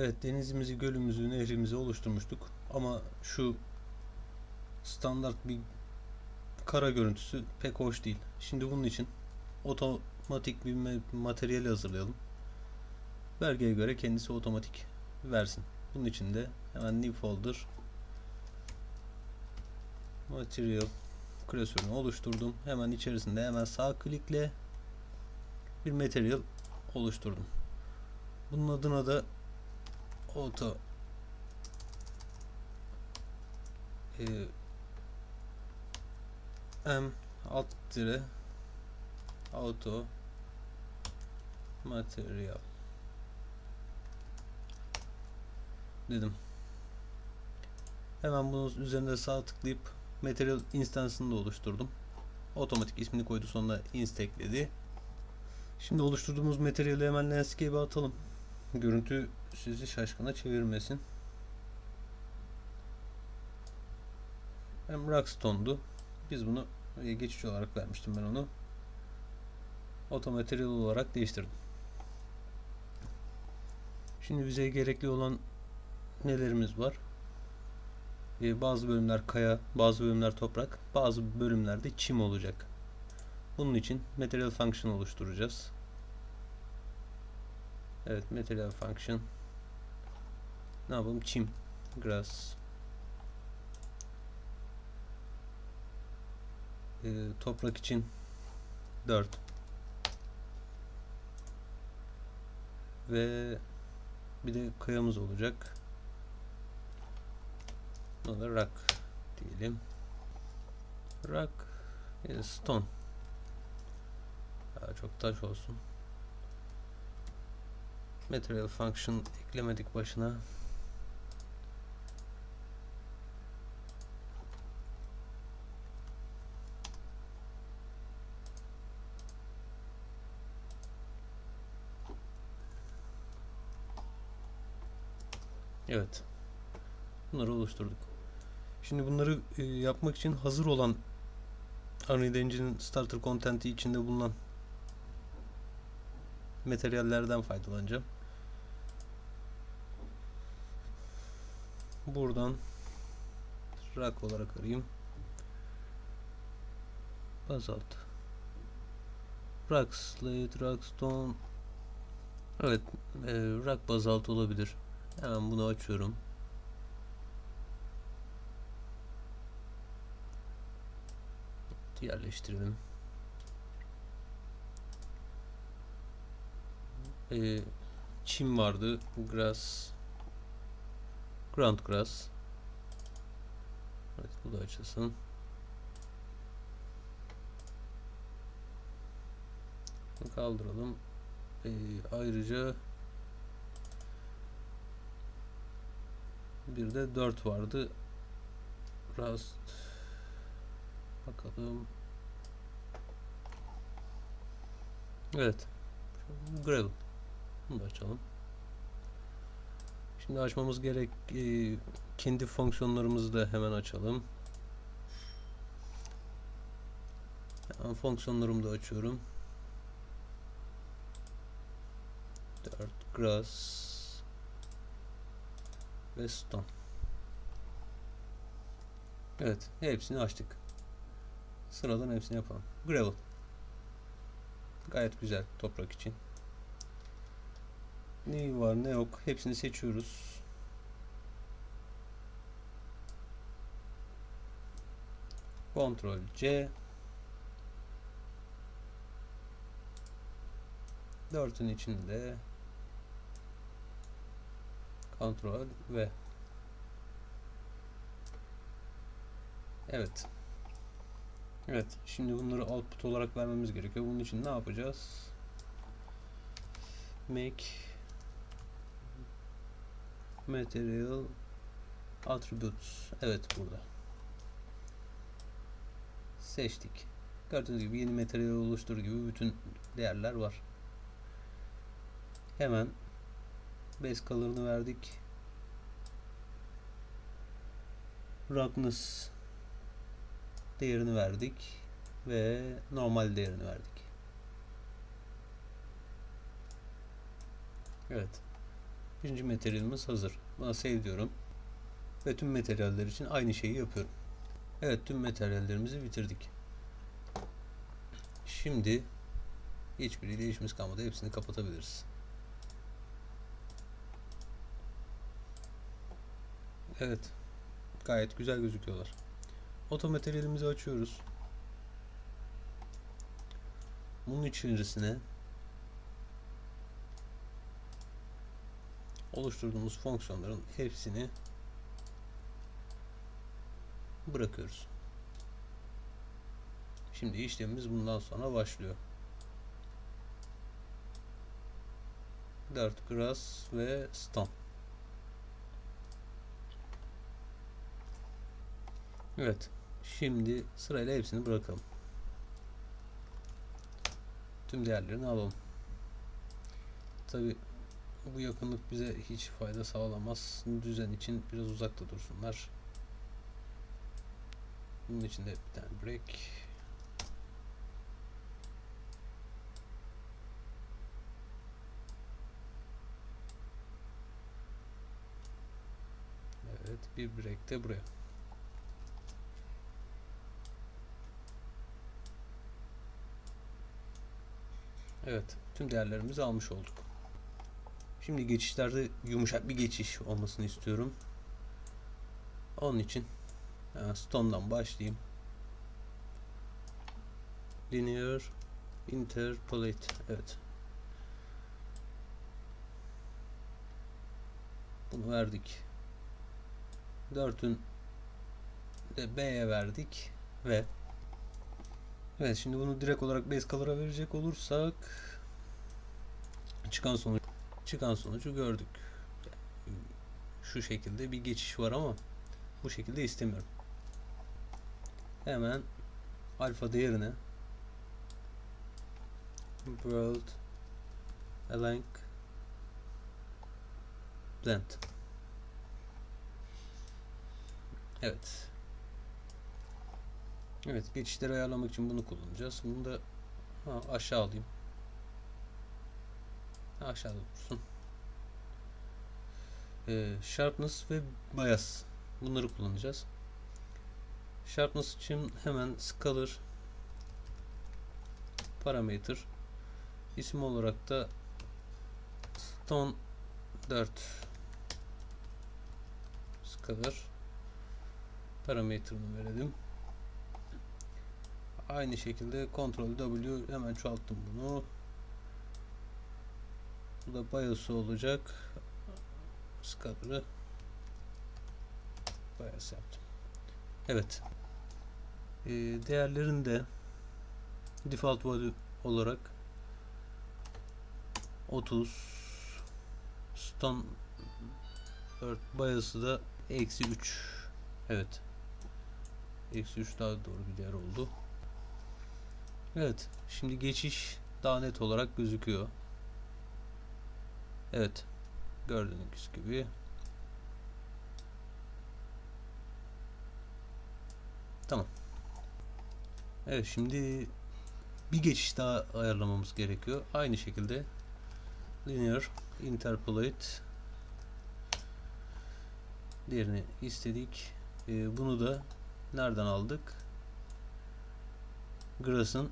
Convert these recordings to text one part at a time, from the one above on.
Evet denizimizi, gölümüzü, nehrimizi oluşturmuştuk. Ama şu standart bir kara görüntüsü pek hoş değil. Şimdi bunun için otomatik bir materyali hazırlayalım. Vergiye göre kendisi otomatik versin. Bunun için de hemen new folder material klasörünü oluşturdum. Hemen içerisinde hemen sağ klikle bir material oluşturdum. Bunun adına da auto e, m alt dire auto material dedim. Hemen bunun üzerinde sağ tıklayıp material instansını da oluşturdum. Otomatik ismini koydu sonuna inst ekledi. Şimdi oluşturduğumuz materyali hemen landscape'e atalım. Görüntü sizi şaşkına çevirmesin. Hem Rockstone'du. Biz bunu e, geçici olarak vermiştim ben onu. Otomaterial olarak değiştirdim. Şimdi bize gerekli olan nelerimiz var? Ee, bazı bölümler kaya, bazı bölümler toprak, bazı bölümlerde çim olacak. Bunun için material function oluşturacağız. Evet, material function. Ne yapalım? Çim, grass. Ee, toprak için 4. Ve bir de kayamız olacak. Buna da rock diyelim. Rock e, stone. Daha çok taş olsun. Material function eklemedik başına. Evet. Bunları oluşturduk. Şimdi bunları e, yapmak için hazır olan Unreal Engine'in starter content'i içinde bulunan materyallerden faydalanacağım. Buradan rock olarak arayayım. Basalt. Rock slate, rock stone. Evet, e, rock bazalt olabilir. Hemen bunu açıyorum. Yerleştirelim. Ee, çim vardı. Grass. Ground grass. Evet bu da açılsın. Kaldıralım. Ee, ayrıca bir de 4 vardı. Rust bakalım. Evet. Gravel. Bunu da açalım. Şimdi açmamız gerek e, kendi fonksiyonlarımızı da hemen açalım. Hemen fonksiyonlarımı da açıyorum. 4 grass ve stone. Evet, hepsini açtık. Sıradan hepsini yapalım. Gravel. Gayet güzel toprak için. Ne var ne yok hepsini seçiyoruz. Ctrl C Dörtün içinde Ctrl V Evet. Evet. Şimdi bunları output olarak vermemiz gerekiyor. Bunun için ne yapacağız? Make Material Attributes. Evet burada. Seçtik. Gördüğünüz gibi yeni materyal oluştur gibi bütün değerler var. Hemen base color'ını verdik. Roughness değerini verdik ve normal değerini verdik. Evet. Birinci materyalimiz hazır. Buna save diyorum. Ve tüm materyaller için aynı şeyi yapıyorum. Evet tüm materyallerimizi bitirdik. Şimdi hiçbiriyle işimiz kalmadı. Hepsini kapatabiliriz. Evet. Gayet güzel gözüküyorlar. Otomateryalimizi açıyoruz. Bunun içerisine oluşturduğumuz fonksiyonların hepsini bırakıyoruz. Şimdi işlemimiz bundan sonra başlıyor. 4 grass ve stone. Evet. Şimdi sırayla hepsini bırakalım. Tüm değerlerini alalım. Tabi bu yakınlık bize hiç fayda sağlamaz. Düzen için biraz uzakta dursunlar. Bunun için de bir tane break. Evet, bir break de buraya. Evet, tüm değerlerimizi almış olduk. Şimdi geçişlerde yumuşak bir geçiş olmasını istiyorum. Onun için stone'dan başlayayım. Linear interpolate. Evet. Bunu verdik. 4'ün de B'ye verdik ve Evet şimdi bunu direkt olarak base color'a verecek olursak çıkan sonuç çıkan sonucu gördük. Şu şekilde bir geçiş var ama bu şekilde istemiyorum. Hemen alfa değerine world align blend Evet. Evet, geçişleri ayarlamak için bunu kullanacağız. Bunu da ha, aşağı alayım. Aşağıda dursun. Ee, sharpness ve bias. Bunları kullanacağız. Sharpness için hemen scalar parameter isim olarak da stone 4 scalar parameterını verelim. Aynı şekilde Ctrl W hemen çoğalttım bunu. Bu da BIOS olacak. Scalar'ı BIOS yaptım. Evet. Ee, değerlerin de default value olarak 30 stone 4 BIOS'ı da eksi 3 evet eksi 3 daha doğru bir değer oldu Evet. Şimdi geçiş daha net olarak gözüküyor. Evet. Gördüğünüz gibi. Tamam. Evet şimdi bir geçiş daha ayarlamamız gerekiyor. Aynı şekilde linear interpolate diğerini istedik. Ee, bunu da nereden aldık? Grass'ın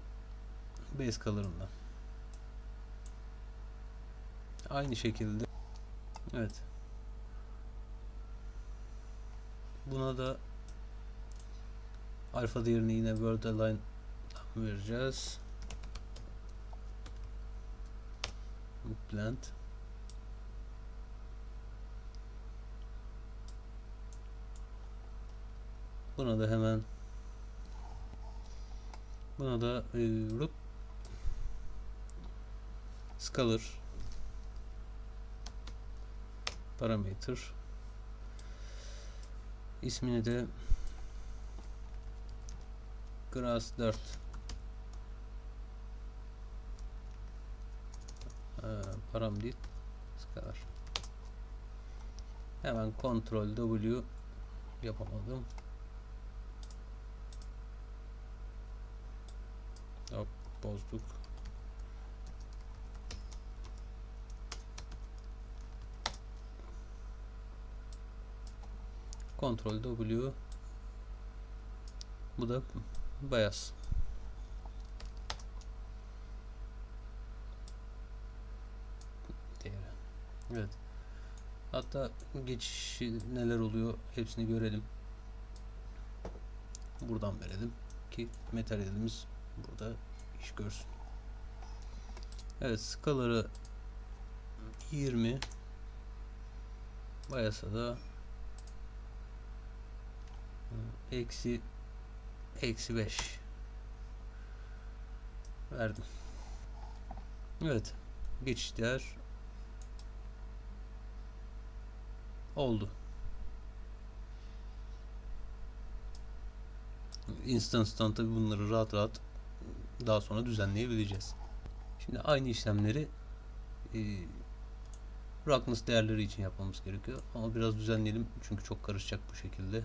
base color'ından. Aynı şekilde evet. Buna da alfa değerini yine word align vereceğiz. Blend. Buna da hemen buna da e, scalar parameter. İsmini de grass 4 ee, param değil. Hemen kontrol W yapamadım. Hop bozduk Ctrl W. Bu da beyaz. Değeri. Evet. Hatta geçişi neler oluyor hepsini görelim. Buradan verelim ki materyalimiz burada iş görsün. Evet skaları 20 Bayasa da eksi eksi 5 verdim. Evet geçiş değer oldu. Instance'tan tabi bunları rahat rahat daha sonra düzenleyebileceğiz. Şimdi aynı işlemleri e, roughness değerleri için yapmamız gerekiyor. Ama biraz düzenleyelim çünkü çok karışacak bu şekilde.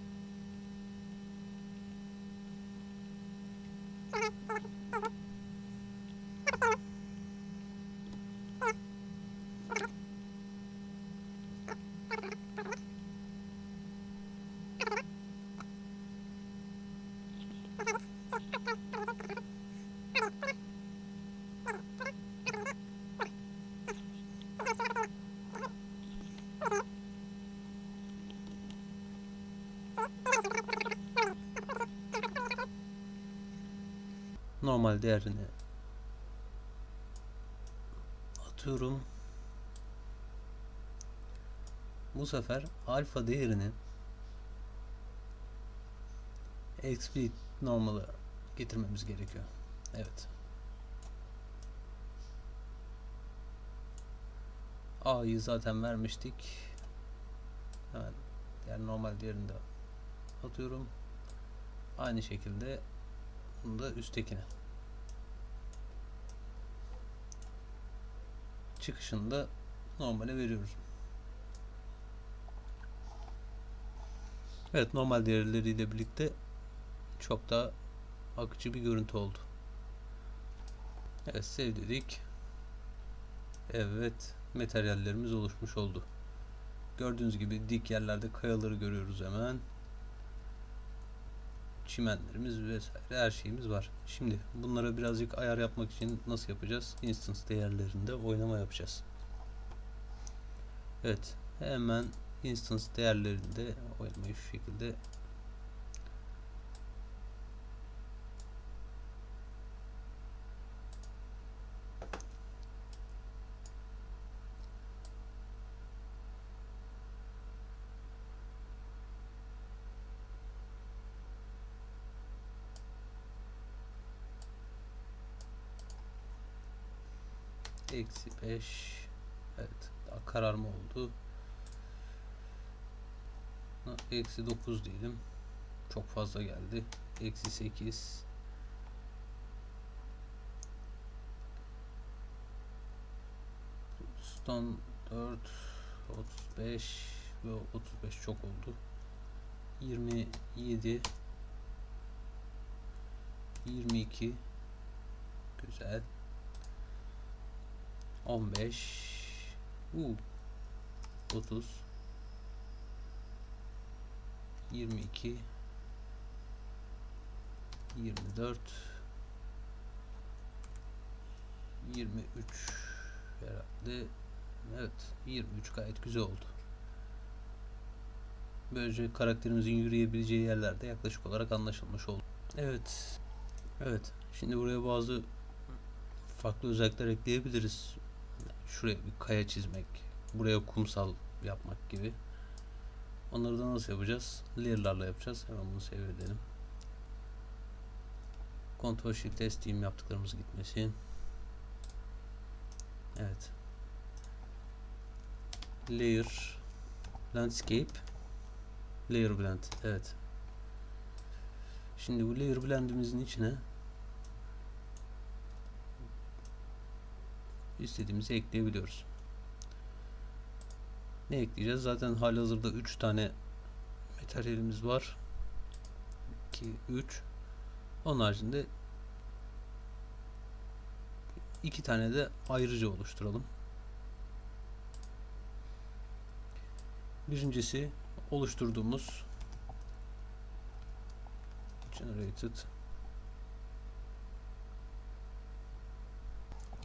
normal değerini atıyorum. Bu sefer alfa değerini explicit normal'a getirmemiz gerekiyor. Evet. A'yı zaten vermiştik. Hemen diğer normal değerini de atıyorum. Aynı şekilde bunu da üsttekine. Çıkışını da normale veriyoruz. Evet normal değerleriyle birlikte çok daha akıcı bir görüntü oldu. Evet sev dedik. Evet materyallerimiz oluşmuş oldu. Gördüğünüz gibi dik yerlerde kayaları görüyoruz hemen çimenlerimiz vesaire her şeyimiz var. Şimdi bunlara birazcık ayar yapmak için nasıl yapacağız? Instance değerlerinde oynama yapacağız. Evet. Hemen instance değerlerinde oynamayı şu şekilde Eksi 5 Evet kararma oldu. Eksi 9 diyelim. Çok fazla geldi. Eksi 8 Son 4 35 ve 35 çok oldu. 27 22 Güzel 15 uh, 30 22 24 23 herhalde. Evet 23 gayet güzel oldu. Böylece karakterimizin yürüyebileceği yerlerde yaklaşık olarak anlaşılmış oldu. Evet. Evet. Şimdi buraya bazı farklı özellikler ekleyebiliriz şuraya bir kaya çizmek, buraya kumsal yapmak gibi. Onları da nasıl yapacağız? Layer'larla yapacağız. Hemen bunu save edelim. Ctrl Shift S diyeyim yaptıklarımız gitmesin. Evet. Layer Landscape Layer Blend. Evet. Şimdi bu Layer Blend'imizin içine istediğimizi ekleyebiliyoruz. Ne ekleyeceğiz? Zaten halihazırda 3 tane materyalimiz var. 2, 3. Onun haricinde iki tane de ayrıca oluşturalım. Birincisi oluşturduğumuz generated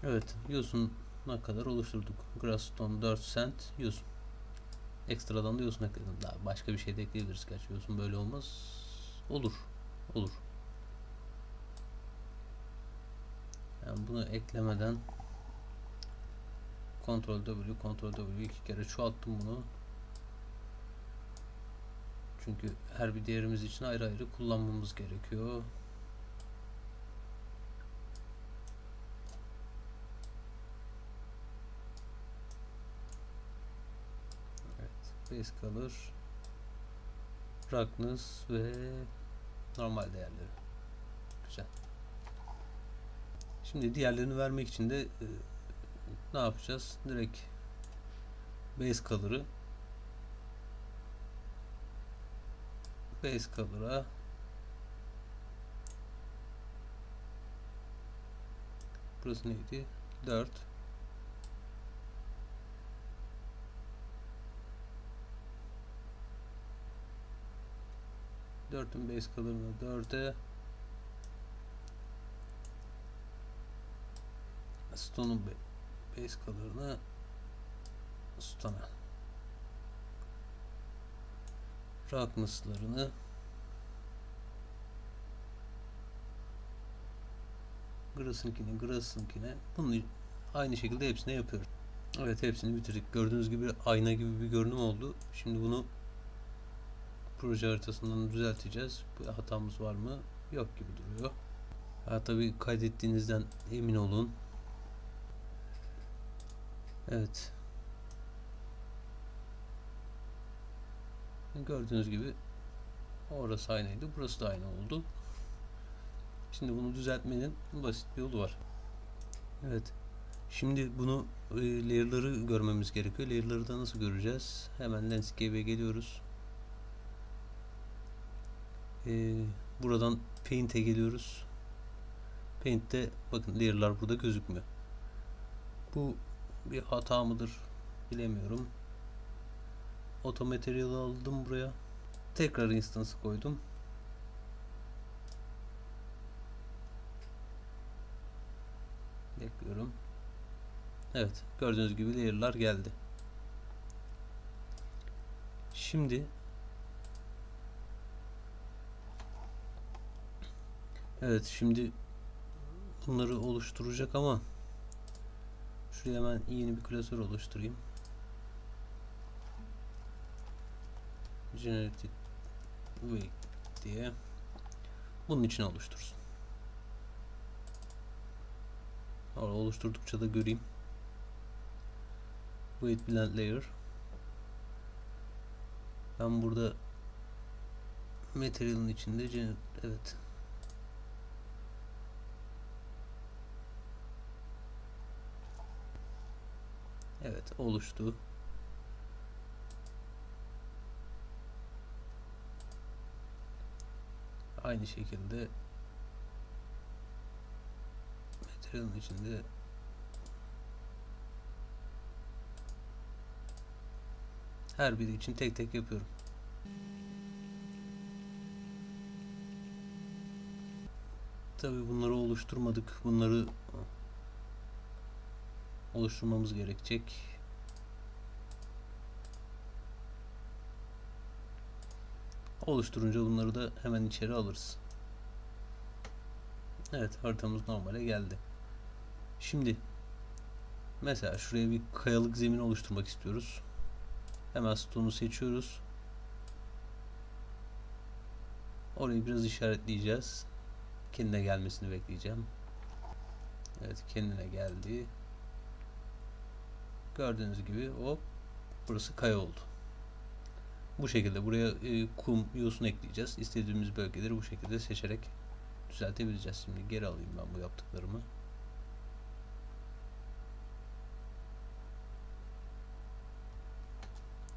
Evet, yosun'a kadar oluşturduk. Grassstone 4 cent yosun. Ekstradan da yosun ekledim. Daha başka bir şey de ekleyebiliriz. Gerçi yosun böyle olmaz. Olur. Olur. Yani bunu eklemeden Ctrl W, Ctrl W iki kere çoğalttım bunu. Çünkü her bir değerimiz için ayrı ayrı kullanmamız gerekiyor. Base color, roughness ve normal değerleri. Güzel. Şimdi diğerlerini vermek için de e, ne yapacağız? Direkt base color'ı base color'a burası neydi? 4 4'ün base color'ını 4'e Stone'un base color'ını Stone'a roughness'larını Grass'ınkini, Grass'ınkine bunu aynı şekilde hepsine yapıyoruz. Evet hepsini bitirdik. Gördüğünüz gibi ayna gibi bir görünüm oldu. Şimdi bunu proje haritasından düzelteceğiz. Bir hatamız var mı? Yok gibi duruyor. Ha tabii kaydettiğinizden emin olun. Evet. Gördüğünüz gibi orası aynıydı. Burası da aynı oldu. Şimdi bunu düzeltmenin basit bir yolu var. Evet. Şimdi bunu e, layer'ları görmemiz gerekiyor. Layer'ları da nasıl göreceğiz? Hemen landscape'e geliyoruz. E, buradan paint'e geliyoruz. Paint'te bakın layer'lar burada gözükmüyor. Bu bir hata mıdır bilemiyorum. Otomaterial aldım buraya. Tekrar instance koydum. Bekliyorum. Evet, gördüğünüz gibi layer'lar geldi. Şimdi Evet, şimdi bunları oluşturacak ama şuraya hemen yeni bir klasör oluşturayım. Generated Weight diye bunun için oluştursun. Orada oluşturdukça da göreyim. Weight Blend Layer ben burada material'ın içinde evet Evet oluştu. Aynı şekilde material'ın içinde her biri için tek tek yapıyorum. Tabi bunları oluşturmadık. Bunları oluşturmamız gerekecek. Oluşturunca bunları da hemen içeri alırız. Evet haritamız normale geldi. Şimdi mesela şuraya bir kayalık zemin oluşturmak istiyoruz. Hemen stone'u seçiyoruz. Orayı biraz işaretleyeceğiz. Kendine gelmesini bekleyeceğim. Evet kendine geldi. Gördüğünüz gibi o burası kaya oldu. Bu şekilde buraya e, kum, yosun ekleyeceğiz. İstediğimiz bölgeleri bu şekilde seçerek düzeltebileceğiz. Şimdi geri alayım ben bu yaptıklarımı.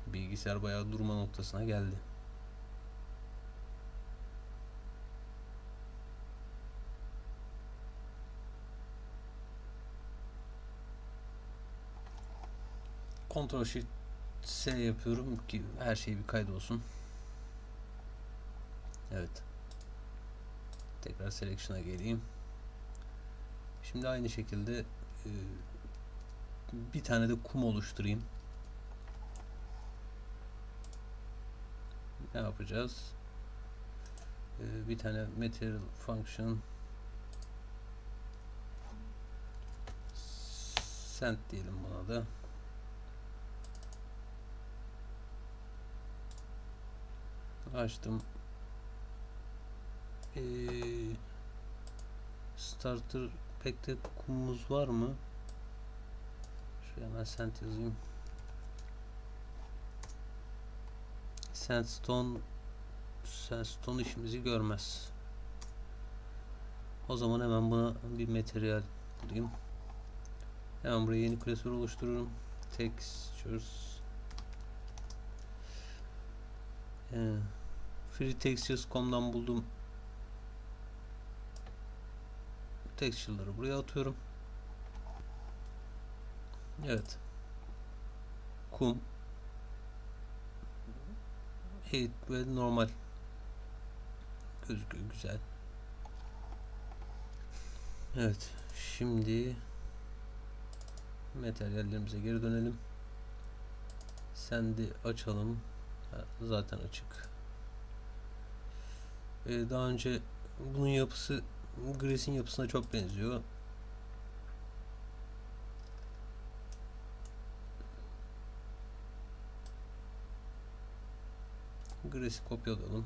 Bilgisayar bayağı durma noktasına geldi. Ctrl Shift S yapıyorum ki her şey bir kaydolsun. Evet. Tekrar selection'a geleyim. Şimdi aynı şekilde e, bir tane de kum oluşturayım. Ne yapacağız? E, bir tane material function send diyelim buna da. Açtım. Ee, starter pack'te kumumuz var mı? Şuraya hemen send yazayım. Sandstone Sandstone işimizi görmez. O zaman hemen buna bir materyal bulayım. Hemen buraya yeni klasör oluştururum. Textures ee, freetextures.com'dan buldum texture'ları buraya atıyorum. Evet. Kum. Eğit ve normal. Gözüküyor güzel. Evet. Şimdi materyallerimize geri dönelim. Send'i açalım. Zaten açık. Ee, daha önce bunun yapısı Grace'in yapısına çok benziyor. Grace'i kopyalayalım.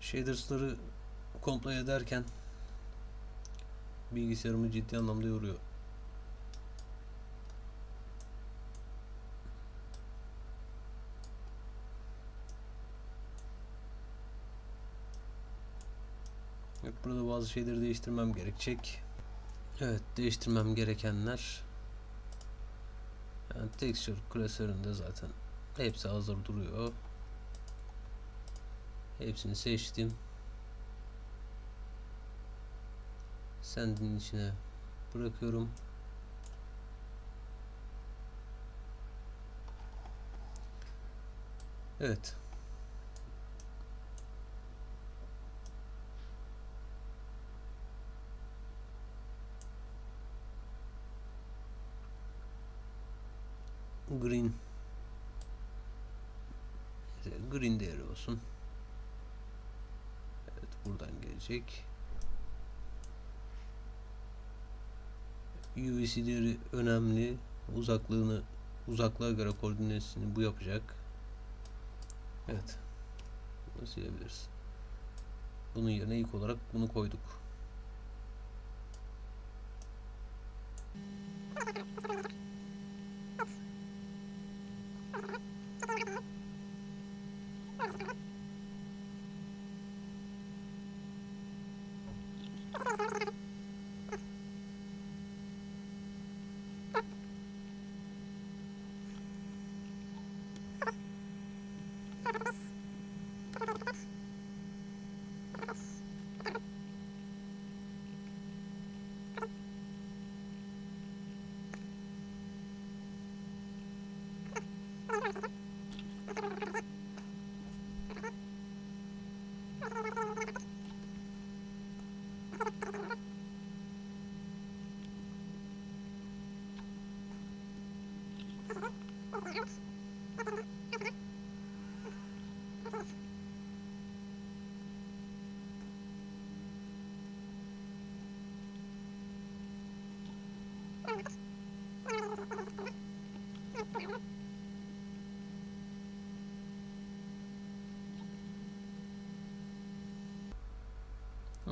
Shaders'ları komplo ederken bilgisayarımı ciddi anlamda yoruyor. Evet, burada bazı şeyleri değiştirmem gerekecek. Evet, değiştirmem gerekenler yani texture klasöründe zaten hepsi hazır duruyor. Hepsini seçtim. Send'in içine bırakıyorum. Evet. Green Green değeri olsun. Evet buradan gelecek. UVC önemli. Uzaklığını uzaklığa göre koordinatını bu yapacak. Evet. Bunu silebiliriz. Bunun yerine ilk olarak bunu koyduk.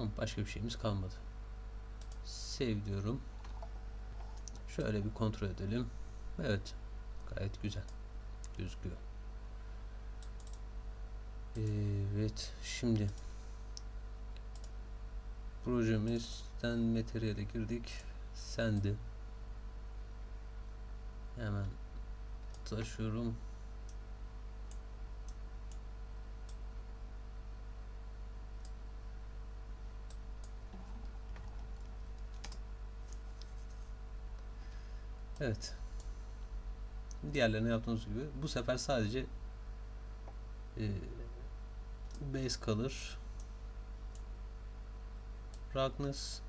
Tamam, başka bir şeyimiz kalmadı. Save diyorum. Şöyle bir kontrol edelim. Evet. Gayet güzel. Gözüküyor. Evet. Şimdi projemizden materyale girdik. Sendi. Hemen taşıyorum. Evet. Diğerlerine yaptığımız gibi bu sefer sadece e, base kalır. Roughness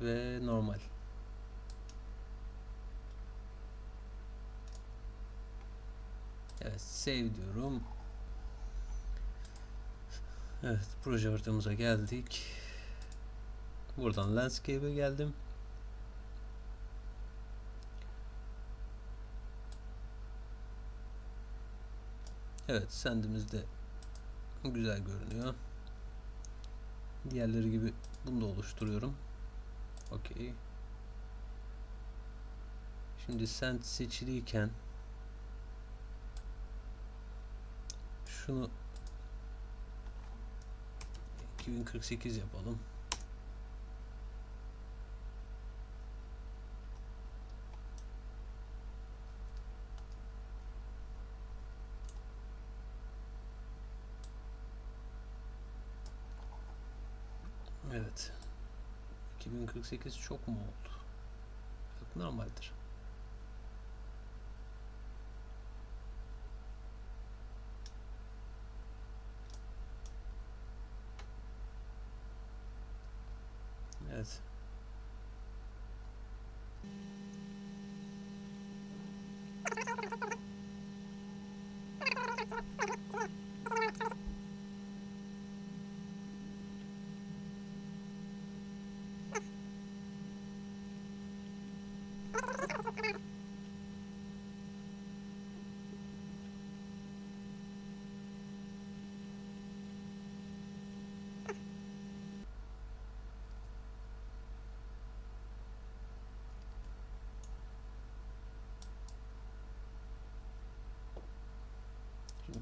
ve normal. Evet, save diyorum. Evet, proje haritamıza geldik. Buradan landscape'e geldim. Evet, sendimiz de güzel görünüyor. Diğerleri gibi bunu da oluşturuyorum. Okey. Şimdi send seçiliyken şunu 2048 yapalım. Evet. 2048 çok mu oldu? Yok normaldir. Evet. Şimdi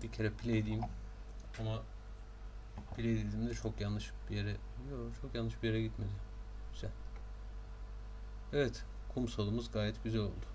bir kere play diyeyim. Ama play dediğimde çok yanlış bir yere yok çok yanlış bir yere gitmedi. Güzel. Evet, kumsalımız gayet güzel oldu.